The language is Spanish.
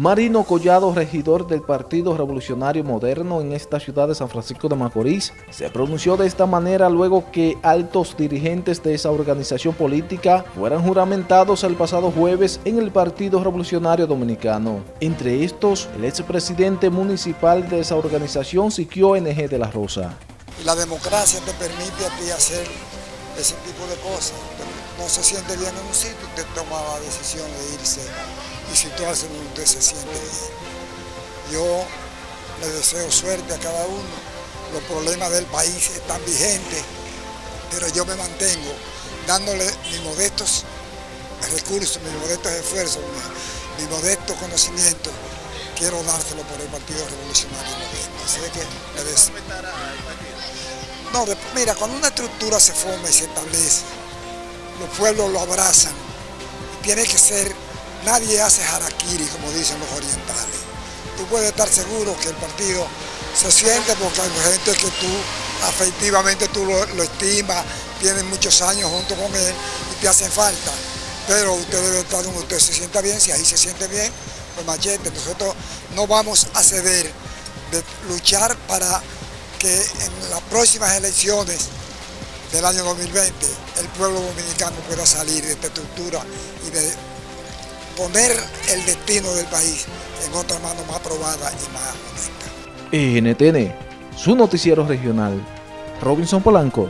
Marino Collado, regidor del Partido Revolucionario Moderno en esta ciudad de San Francisco de Macorís, se pronunció de esta manera luego que altos dirigentes de esa organización política fueran juramentados el pasado jueves en el Partido Revolucionario Dominicano. Entre estos, el expresidente municipal de esa organización, Siquio NG de la Rosa. La democracia te permite a ti hacer ese tipo de cosas. No se siente bien en un sitio, usted toma la decisión de irse y situarse donde se siente bien. Yo le deseo suerte a cada uno. Los problemas del país están vigentes, pero yo me mantengo dándole mis modestos recursos, mis modestos esfuerzos, mi, mi modesto conocimiento. Quiero dárselo por el Partido Revolucionario Moderno. Así que le deseo. No, mira, cuando una estructura se forma y se establece, los pueblos lo abrazan. Tiene que ser, nadie hace harakiri, como dicen los orientales. Tú puedes estar seguro que el partido se siente porque hay gente que tú afectivamente tú lo, estimas, tienen muchos años junto con él y te hacen falta. Pero usted debe estar donde usted se sienta bien, si ahí se siente bien, pues machete. Nosotros no vamos a ceder de luchar para que en las próximas elecciones del año 2020 el pueblo dominicano pueda salir de esta estructura y de poner el destino del país en otra mano más probada y más honesta. NTN, su noticiero regional, Robinson Polanco.